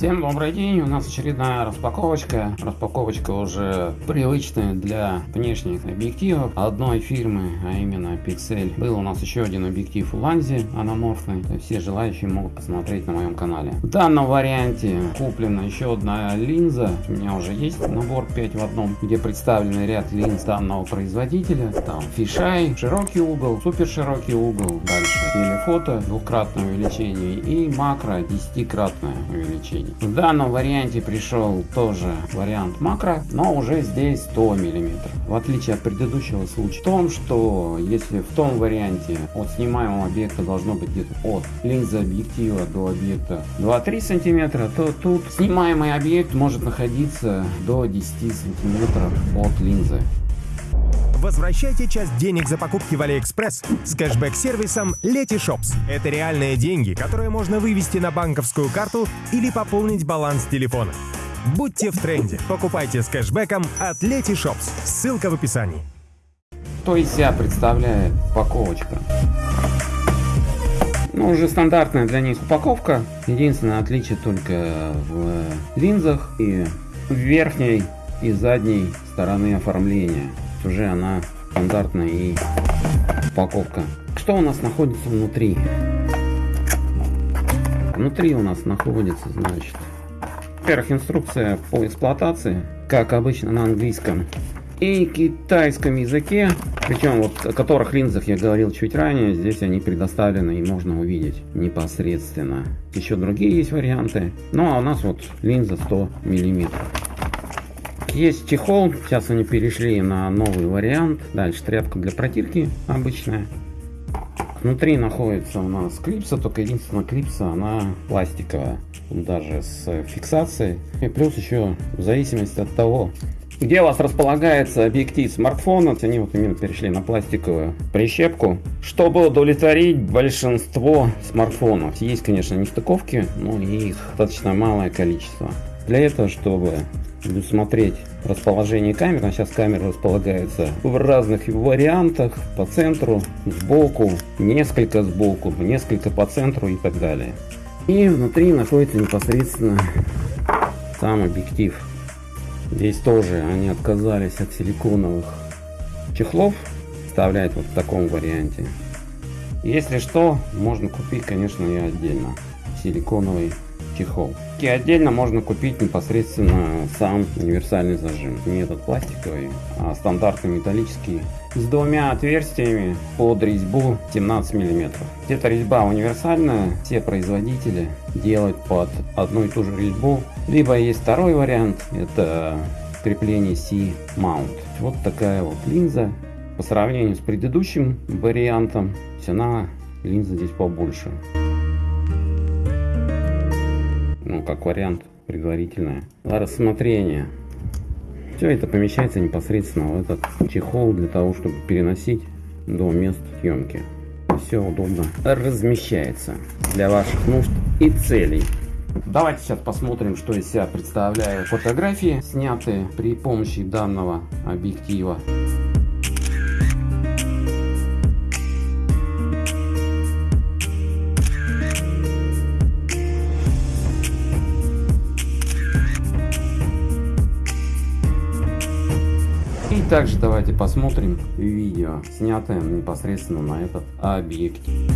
Всем добрый день, у нас очередная распаковочка. Распаковочка уже привычная для внешних объективов одной фирмы, а именно Pixel. Был у нас еще один объектив Ланзи аноморфный, все желающие могут посмотреть на моем канале. В данном варианте куплена еще одна линза, у меня уже есть набор 5 в одном, где представлены ряд линз данного производителя. Там фишай, широкий угол, супер широкий угол, дальше телефото, двукратное увеличение и макро десятикратное увеличение. В данном варианте пришел тоже вариант макро, но уже здесь 100 мм. В отличие от предыдущего случая в том, что если в том варианте от снимаемого объекта должно быть где-то от линзы объектива до объекта 2-3 сантиметра, то тут снимаемый объект может находиться до 10 сантиметров от линзы. Возвращайте часть денег за покупки в AliExpress с кэшбэк-сервисом Letyshops. Это реальные деньги, которые можно вывести на банковскую карту или пополнить баланс телефона. Будьте в тренде. Покупайте с кэшбэком от Letyshops. Ссылка в описании. Что из себя представляет упаковочка? Ну, уже стандартная для них упаковка. Единственное отличие только в линзах и в верхней и задней стороны оформления уже она стандартная и упаковка. Что у нас находится внутри? Внутри у нас находится, значит, во-первых, инструкция по эксплуатации, как обычно на английском и китайском языке, причем вот о которых линзах я говорил чуть ранее, здесь они предоставлены и можно увидеть непосредственно. Еще другие есть варианты, ну а у нас вот линза 100 миллиметров. Есть чехол, сейчас они перешли на новый вариант. Дальше тряпка для протирки обычная. Внутри находится у нас клипса, только единственная клипса, она пластиковая, даже с фиксацией. И плюс еще, в зависимости от того, где у вас располагается объектив смартфона, они вот именно перешли на пластиковую прищепку, чтобы удовлетворить большинство смартфонов. Есть, конечно, нестыковки, но их достаточно малое количество. Для этого, чтобы смотреть расположение камер. А сейчас камера располагается в разных вариантах, по центру, сбоку, несколько сбоку, несколько по центру и так далее. И внутри находится непосредственно сам объектив. Здесь тоже они отказались от силиконовых чехлов, вставлять вот в таком варианте. Если что, можно купить, конечно, и отдельно силиконовый чехол. И отдельно можно купить непосредственно сам универсальный зажим. Не этот пластиковый, а стандартный металлический с двумя отверстиями под резьбу 17 миллиметров. Эта резьба универсальная, все производители делают под одну и ту же резьбу. Либо есть второй вариант, это крепление C-mount. Вот такая вот линза. По сравнению с предыдущим вариантом, цена линзы здесь побольше ну, как вариант предварительное рассмотрение. Все это помещается непосредственно в этот чехол для того, чтобы переносить до мест съемки. Все удобно размещается для ваших нужд и целей. Давайте сейчас посмотрим, что из себя представляют фотографии, снятые при помощи данного объектива. Также давайте посмотрим видео, снятое непосредственно на этот объектив.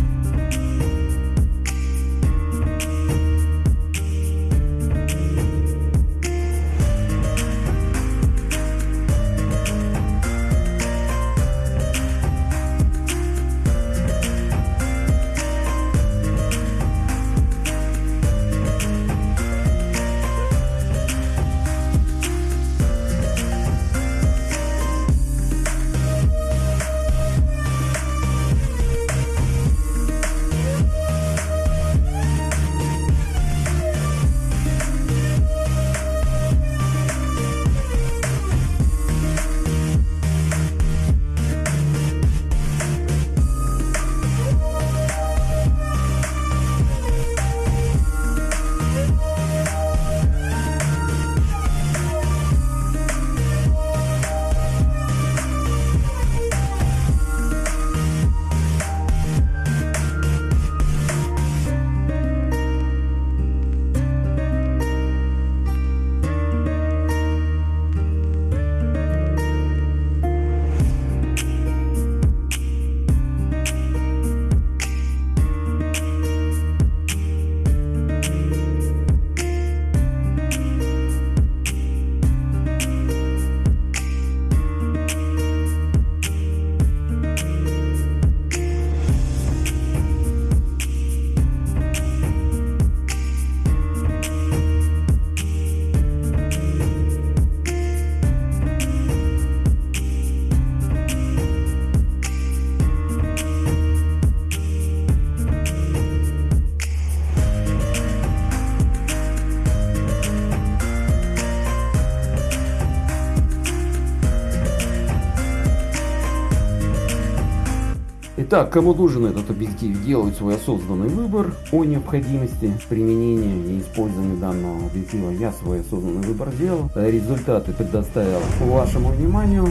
Итак, кому нужен этот объектив, делают свой осознанный выбор о необходимости применения и использования данного объектива. Я свой осознанный выбор сделал, результаты предоставил вашему вниманию.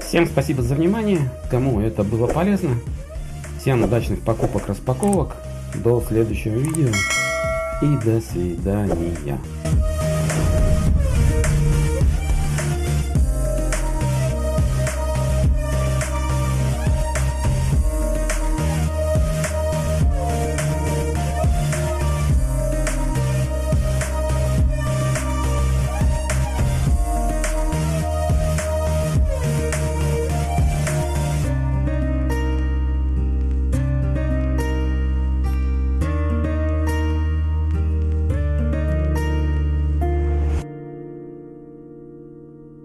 Всем спасибо за внимание, кому это было полезно. Всем удачных покупок-распаковок. До следующего видео и до свидания.